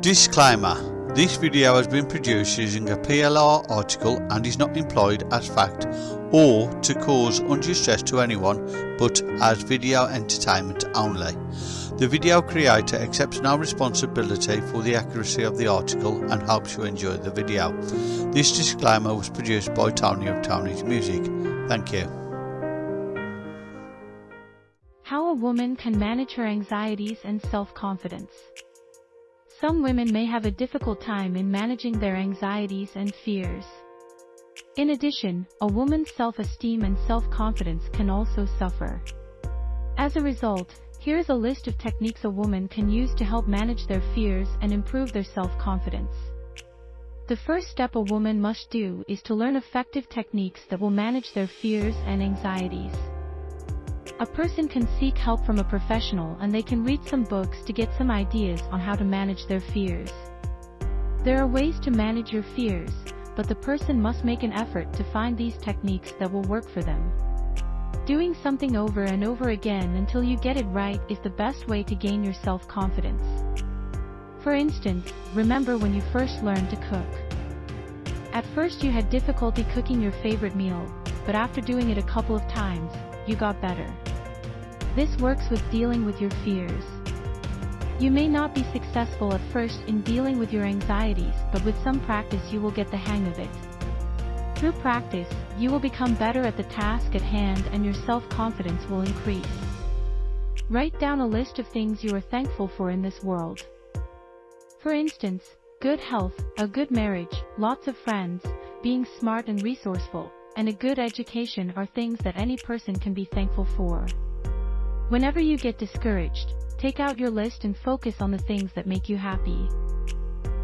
Disclaimer This video has been produced using a PLR article and is not employed as fact or to cause undue stress to anyone but as video entertainment only. The video creator accepts no responsibility for the accuracy of the article and hopes you enjoy the video. This disclaimer was produced by Tony of Tony's Music. Thank you. How a woman can manage her anxieties and self-confidence. Some women may have a difficult time in managing their anxieties and fears. In addition, a woman's self-esteem and self-confidence can also suffer. As a result, here is a list of techniques a woman can use to help manage their fears and improve their self-confidence. The first step a woman must do is to learn effective techniques that will manage their fears and anxieties. A person can seek help from a professional and they can read some books to get some ideas on how to manage their fears. There are ways to manage your fears, but the person must make an effort to find these techniques that will work for them. Doing something over and over again until you get it right is the best way to gain your self-confidence. For instance, remember when you first learned to cook. At first you had difficulty cooking your favorite meal, but after doing it a couple of times, you got better. This works with dealing with your fears. You may not be successful at first in dealing with your anxieties, but with some practice you will get the hang of it. Through practice, you will become better at the task at hand and your self-confidence will increase. Write down a list of things you are thankful for in this world. For instance, good health, a good marriage, lots of friends, being smart and resourceful, and a good education are things that any person can be thankful for. Whenever you get discouraged, take out your list and focus on the things that make you happy.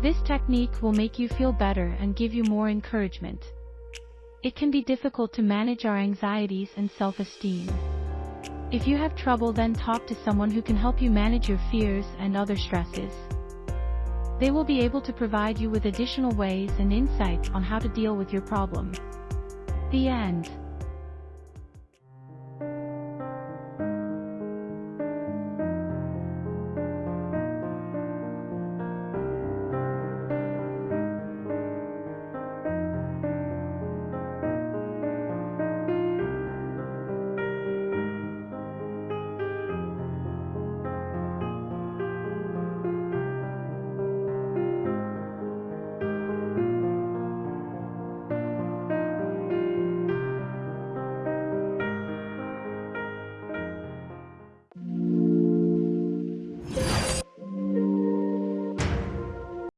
This technique will make you feel better and give you more encouragement. It can be difficult to manage our anxieties and self-esteem. If you have trouble then talk to someone who can help you manage your fears and other stresses. They will be able to provide you with additional ways and insights on how to deal with your problem. The end.